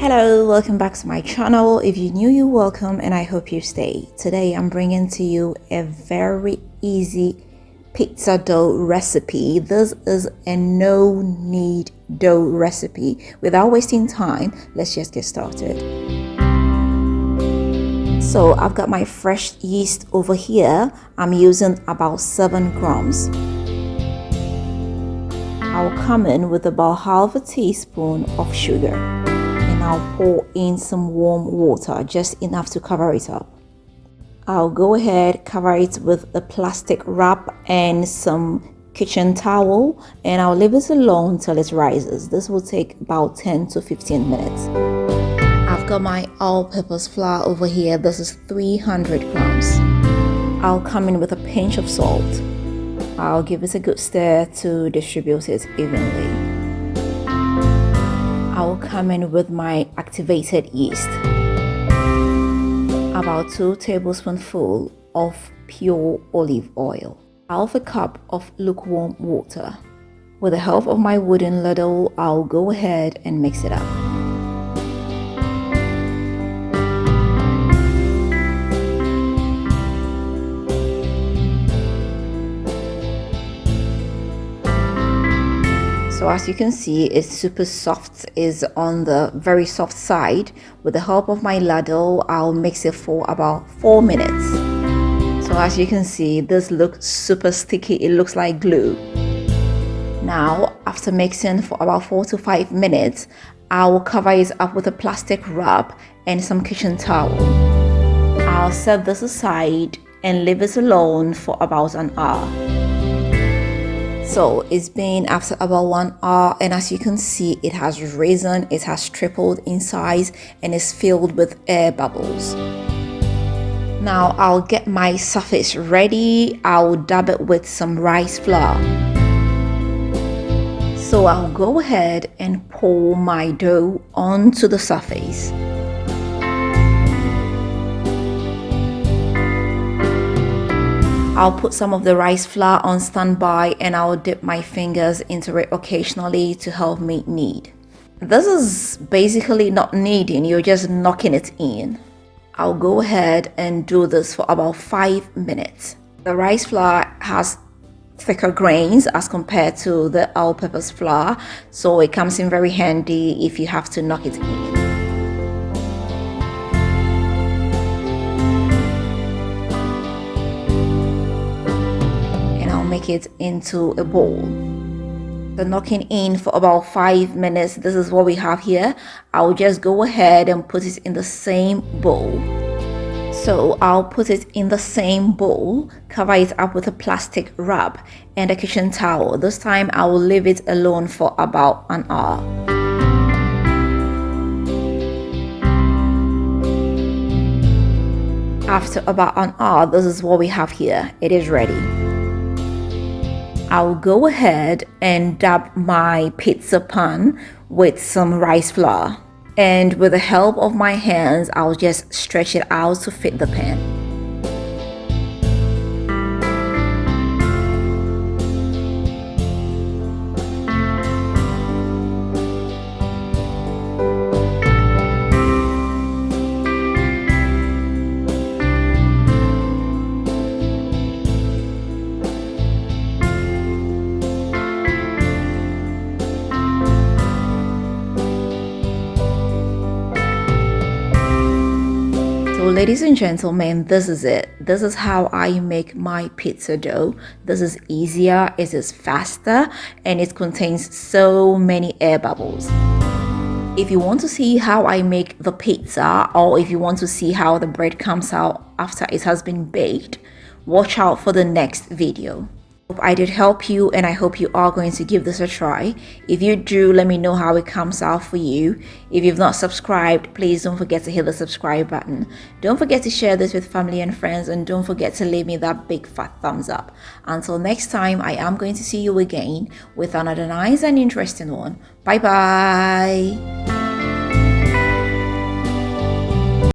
Hello, welcome back to my channel. If you're new, you're welcome and I hope you stay. Today I'm bringing to you a very easy pizza dough recipe. This is a no knead dough recipe. Without wasting time, let's just get started. So I've got my fresh yeast over here. I'm using about 7 grams. I'll come in with about half a teaspoon of sugar I'll pour in some warm water, just enough to cover it up. I'll go ahead, cover it with a plastic wrap and some kitchen towel and I'll leave it alone till it rises. This will take about 10 to 15 minutes. I've got my all-purpose flour over here. This is 300 grams. I'll come in with a pinch of salt. I'll give it a good stir to distribute it evenly. I will come in with my activated yeast. About 2 tablespoonful of pure olive oil. Half a cup of lukewarm water. With the help of my wooden ladle, I'll go ahead and mix it up. So as you can see it's super soft is on the very soft side. With the help of my ladle I'll mix it for about four minutes. So as you can see this looks super sticky. It looks like glue. Now after mixing for about four to five minutes I will cover it up with a plastic wrap and some kitchen towel. I'll set this aside and leave it alone for about an hour so it's been after about one hour and as you can see it has risen it has tripled in size and is filled with air bubbles. Now I'll get my surface ready. I'll dab it with some rice flour. So I'll go ahead and pour my dough onto the surface I'll put some of the rice flour on standby and I'll dip my fingers into it occasionally to help me knead. This is basically not kneading, you're just knocking it in. I'll go ahead and do this for about 5 minutes. The rice flour has thicker grains as compared to the all-purpose flour so it comes in very handy if you have to knock it in. Make it into a bowl the knocking in for about five minutes this is what we have here i'll just go ahead and put it in the same bowl so I'll put it in the same bowl, cover it up with a plastic wrap and a kitchen towel. This time I will leave it alone for about an hour. After about an hour, this is what we have here. It is ready. I'll go ahead and dab my pizza pan with some rice flour. And with the help of my hands, I'll just stretch it out to fit the pan. So ladies and gentlemen, this is it. This is how I make my pizza dough. This is easier, it is faster, and it contains so many air bubbles. If you want to see how I make the pizza or if you want to see how the bread comes out after it has been baked, watch out for the next video. I did help you and I hope you are going to give this a try. If you do, let me know how it comes out for you. If you've not subscribed, please don't forget to hit the subscribe button. Don't forget to share this with family and friends and don't forget to leave me that big fat thumbs up. Until next time, I am going to see you again with another nice and interesting one. Bye bye.